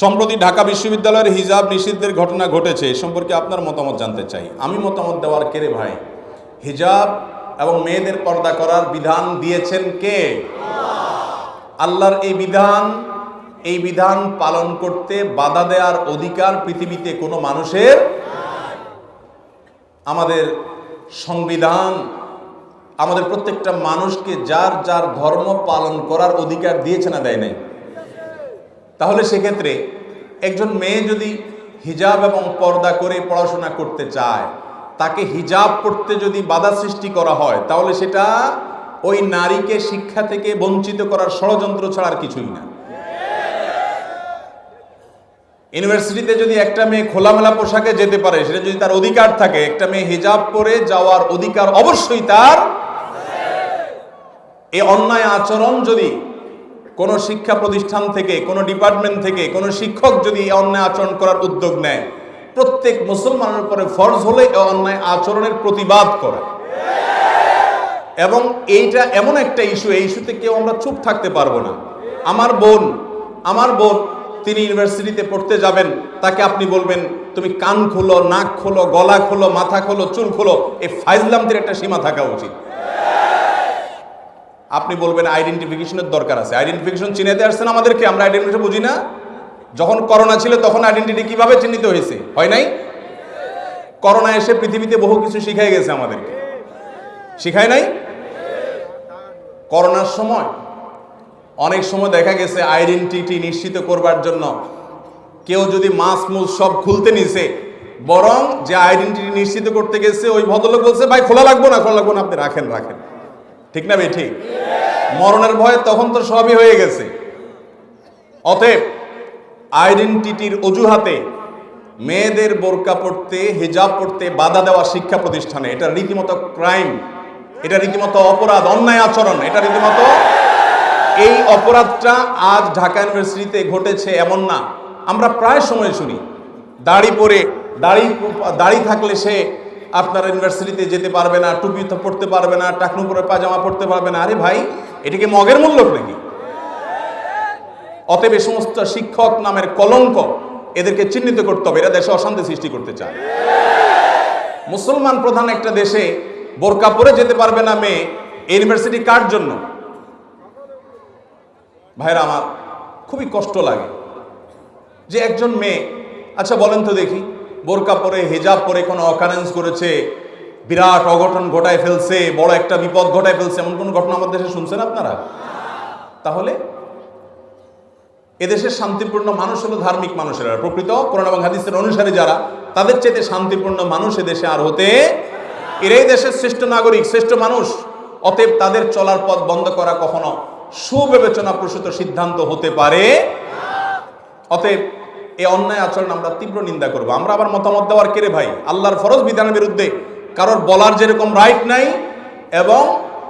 সম্প্রতি ঢাকা বিশ্ববিদ্যালয়ের হিজাব নিষিদ্ধের ঘটনা ঘটেছে, এ সম্পর্কে আপনার মতামত জানতে চাই। আমি মতামত দেওয়ার কে রে ভাই? হিজাব এবং মেয়েদের পর্দা করার বিধান দিয়েছেন কে? আল্লাহর এই বিধান এই বিধান পালন করতে বাধা দেওয়ার অধিকার পৃথিবীতে কোনো মানুষের আমাদের সংবিধান, আমাদের প্রত্যেকটা মানুষকে যার যার ধর্ম পালন করার অধিকার দিয়েছে না দেয় নাই। তাহলে সেক্ষেত্রে একজন মেয়ে যদি হিজাব এবং পর্দা করে পড়াশোনা করতে চায়, তাকে হিজাব পড়তে যদি বাধা সৃষ্টি করা হয়, তাহলে সেটা ওই নারীকে শিক্ষা থেকে বঞ্চিত করার ষড়যন্ত্র ছাড়ার কিছুই না। ইউনিভার্সিটিতে যদি একটা মেয়ে খোলামেলা পোশাকে যেতে পারে, সেটা যদি তার অধিকার থাকে, একটা মেয়ে হিজাব পরে যাওয়ার অধিকার অবশ্যই তার এই অন্যায় আচরণ যদি কোনো শিক্ষা প্রতিষ্ঠান থেকে, কোনো ডিপার্টমেন্ট থেকে, কোনো শিক্ষক যদি অন্যায় আচরণ করার উদ্যোগ নেয়, প্রত্যেক মুসলমানের উপরে ফরজ হলে অন্যায় আচরণের প্রতিবাদ করা। এবং এইটা এমন একটা ইস্যু এই ইস্যুতে কেউ আমরা চুপ থাকতে পারব না। আমার বোন আমার বোন, তিনি ইউনিভার্সিটিতে পড়তে যাবেন, তাকে আপনি বলবেন, তুমি কান খোলো, নাক খোলো, গলা খোলো, মাথা খোলো, চুল খোলো। এই ফাইজলামদের একটা সীমা থাকা উচিত। আপনি বলবেন আইডেন্টিফিকেশনের দরকার আছে। আইডেন্টিফিকেশন চিনাতে আসছেন আমাদেরকে, আমরা আইডেন্টিফিকেশন বুঝি না? যখন করোনা ছিল, তখন আইডেন্টিটি কীভাবে চিহ্নিত হয়েছে? হয় নাই? করোনা এসে পৃথিবীতে বহু কিছু শিখাই গেছে আমাদেরকে। শিখায় নাই? করোনার সময় অনেক সময় দেখা গেছে আইডেন্টিটি নিশ্চিত করবার জন্য কেউ যদি মাছ মুস সব খুলতে নিছে, বরং যে আইডেন্টিটি নিশ্চিত করতে গেছে, ওই ভদ্রলোক বলছে, ভাই, খোলা লাগবো না? খোলা লাগবো না, আপনি রাখেন রাখেন। ঠিক না ভাই? ঠিক। মরণের ভয়ে তখন তো সবই হয়ে গেছে। অতএব আইডেন্টিটির অজুহাতে মেয়েদের বোরকা পড়তে হিজাব পড়তে বাধা দেওয়া শিক্ষা প্রতিষ্ঠানে, এটা রীতিমতো ক্রাইম এটা রীতিমতো অপরাধ, অন্যায় আচরণ, এটা রীতিমতো এই অপরাধটা আজ ঢাকা ইউনিভার্সিটিতে ঘটেছে এমন না। আমরা প্রায় সময় শুনি, দাড়ি পরে, দাড়ি দাড়ি থাকলে সে আপনার ইউনিভার্সিটিতে যেতে পারবে না, টুপি তো পড়তে পারবে না, টাকনু পরে পাজামা পড়তে পারবে না। আরে ভাই, এটা কি মগের মূল্য নাকি? অতএব এই সমস্ত শিক্ষক নামের কলঙ্ক এদেরকে চিহ্নিত করতে হবে, এরা দেশে অশান্তি সৃষ্টি করতে চায়। মুসলমান প্রধান একটা দেশে বোরকা পরে যেতে পারবে না মেয়ে ইউনিভার্সিটি কার জন্য? ভাইরা, আমার খুবই কষ্ট লাগে যে একজন মেয়ে আচ্ছা বলেন তো দেখি বোরকা পরে, হেজাব পরে কোনো অকারেন্স করেছে, বিরাট অঘটন ঘটায় ফেলছে, বড় একটা বিপদ ঘটায় ফেলছে, এমন কোনো ঘটনা আমাদের দেশে শুনছেন আপনারা? তাহলে, এদেশের শান্তিপূর্ণ মানুষ হলো ধার্মিক মানুষেরা। প্রকৃত কোরআন এবং হাদিসের অনুসারে যারা, তাদের চেয়ে শান্তিপূর্ণ মানুষ দেশে আর হতে এরাই দেশের শ্রেষ্ঠ নাগরিক, শ্রেষ্ঠ মানুষ। অতএব তাদের চলার পথ বন্ধ করা কখনো সুবিবেচনা প্রসূত সিদ্ধান্ত হতে পারে। অতএব এই অন্যায় আচরণ আমরা তীব্র নিন্দা করব। আমরা আবার মতামত দেওয়ার কেড়ে ভাই? আল্লাহর ফরজ বিধানের বিরুদ্ধে কারোর বলার যেরকম রাইট নাই এবং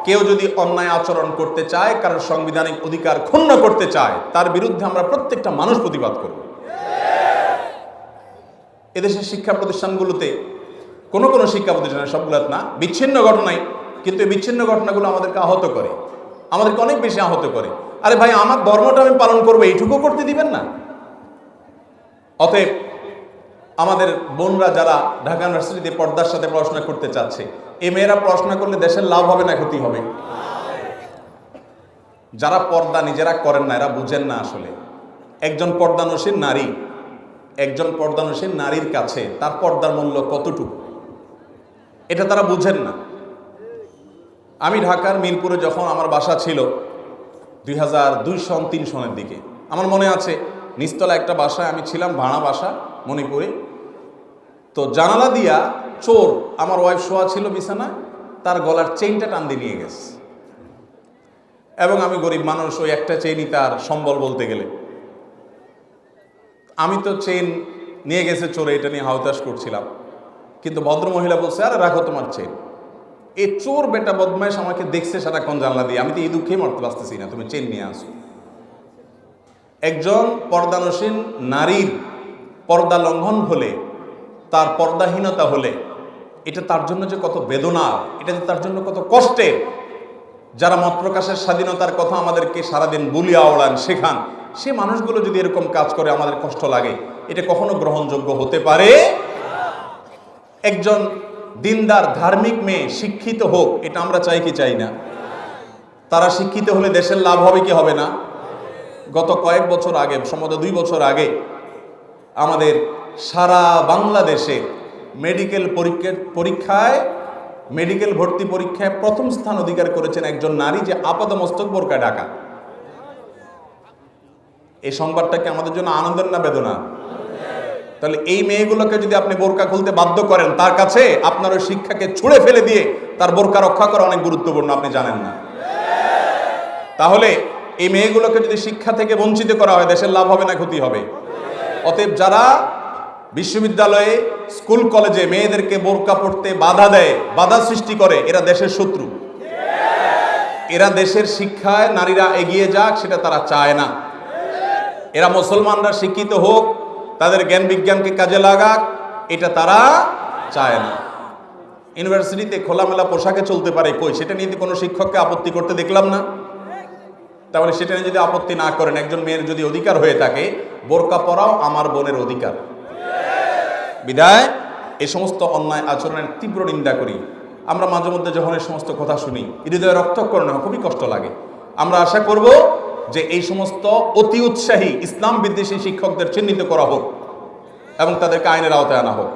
কেউ যদি অন্যায় আচরণ করতে চায়, কারোর সাংবিধানিক অধিকার ক্ষুণ্ণ করতে চায়, তার বিরুদ্ধে আমরা প্রত্যেকটা মানুষ প্রতিবাদ করব। এদেশের শিক্ষা প্রতিষ্ঠানগুলোতে কোনো কোনো শিক্ষা প্রতিষ্ঠানে সবগুলো না, বিচ্ছিন্ন ঘটনাই, কিন্তু এই বিচ্ছিন্ন ঘটনাগুলো আমাদেরকে আহত করে। আমাদেরকে অনেক বেশি আহত করে। আরে ভাই, আমার ধর্মটা আমি পালন করব, এইটুকু করতে দিবেন না? অতএব আমাদের বোনরা যারা ঢাকা ইউনিভার্সিটিতে পর্দার সাথে পড়াশোনা করতে চাচ্ছে এই মেয়েরা পড়াশোনা করলে দেশের লাভ হবে না, ক্ষতি হবে? যারা পর্দা নিজেরা করেন না, এরা বুঝেন না আসলে। একজন পর্দানসীন নারী, একজন পর্দানসীন নারীর কাছে তার পর্দার মূল্য কতটুকু? এটা তারা বুঝেন না। আমি ঢাকার মিরপুরে যখন আমার বাসা ছিল, দুই হাজার দুই সন, তিন সনের দিকে, আমার মনে আছে নিচতলা একটা বাসায় আমি ছিলাম, ভাড়া বাসা, মণিপুরে। তো জানালা দিয়া চোর, আমার ওয়াইফ শোয়া ছিল বিছানায়, তার গলার চেইনটা টান দিয়ে নিয়ে গেছে। এবং আমি গরিব মানুষ, ওই একটা চেইনই তার সম্বল বলতে গেলে। আমি তো চেইন নিয়ে গেছে চোরে, এটা নিয়ে হাউতাস করছিলাম। কিন্তু ভদ্র মহিলা বলছে, আরে, রাখো তোমার চেইন এই চোর বেটা বদমাইশ আমাকে দেখছে সারাক্ষণ জানলা দিয়ে। আমি তো এই দুঃখেই মরতে পারতেছি না, তুমি চেন নিয়ে আসো। একজন পর্দানসীন নারীর পর্দা লঙ্ঘন হলে, তার পর্দাহীনতা হলে, এটা তার জন্য যে কত বেদনা, এটা যে তার জন্য কত কষ্টের যারা মত প্রকাশের স্বাধীনতার কথা আমাদেরকে সারাদিন বুলিয়া ওড়ান শেখান, সে মানুষগুলো যদি এরকম কাজ করে, আমাদের কষ্ট লাগে। এটা কখনো গ্রহণযোগ্য হতে পারে? একজন দিনদার, ধার্মিক মেয়ে, শিক্ষিত হোক, এটা আমরা চাই কি চাই না? তারা শিক্ষিত হলে দেশের লাভ হবে কি হবে না? গত কয়েক বছর আগে, সম্ভবত দুই বছর আগে, আমাদের সারা বাংলাদেশে মেডিকেল পরীক্ষার, পরীক্ষায়, মেডিকেল ভর্তি পরীক্ষায় প্রথম স্থান অধিকার করেছেন একজন নারী যে আপাদমস্তক বোরকা ঢাকা। এই সংবাদটাকে আমাদের জন্য আনন্দের না বেদনা? তাহলে এই মেয়েগুলোকে যদি আপনি বোরকা খুলতে বাধ্য করেন, তার কাছে আপনার ওই শিক্ষাকে ছুঁড়ে ফেলে দিয়ে তার বোরকা রক্ষা করা অনেক গুরুত্বপূর্ণ, আপনি জানেন না। তাহলে এই মেয়েগুলোকে যদি শিক্ষা থেকে বঞ্চিত করা হয়, দেশের লাভ হবে না, ক্ষতি হবে? অতএব যারা বিশ্ববিদ্যালয়ে, স্কুল কলেজে মেয়েদেরকে বোরকা পড়তে বাধা দেয়, বাধা সৃষ্টি করে, এরা দেশের শত্রু। এরা দেশের শিক্ষায় নারীরা এগিয়ে যাক, সেটা তারা চায় না। এরা মুসলমানরা শিক্ষিত হোক, তাদের জ্ঞান বিজ্ঞানকে কাজে লাগাক, এটা তারা চায় না। ইউনিভার্সিটিতে খোলামেলা পোশাকে চলতে পারে কই? সেটা নিয়ে কোনো শিক্ষককে আপত্তি করতে দেখলাম না। তাহলে সেটা নিয়ে যদি আপত্তি না করেন, একজন মেয়ের যদি অধিকার হয়ে থাকে, বোরকা পরাও আমার বোনের অধিকার। বিদায়। এই সমস্ত অন্যায় আচরণের তীব্র নিন্দা করি। আমরা মাঝে মধ্যে যখন এই সমস্ত কথা শুনি, হৃদয়ে রক্তকরণ খুবই কষ্ট লাগে। আমরা আশা করব যে এই সমস্ত অতি উৎসাহী ইসলাম বিদ্বেষী শিক্ষকদের চিহ্নিত করা হোক এবং তাদেরকে আইনের আওতায় আনা হোক।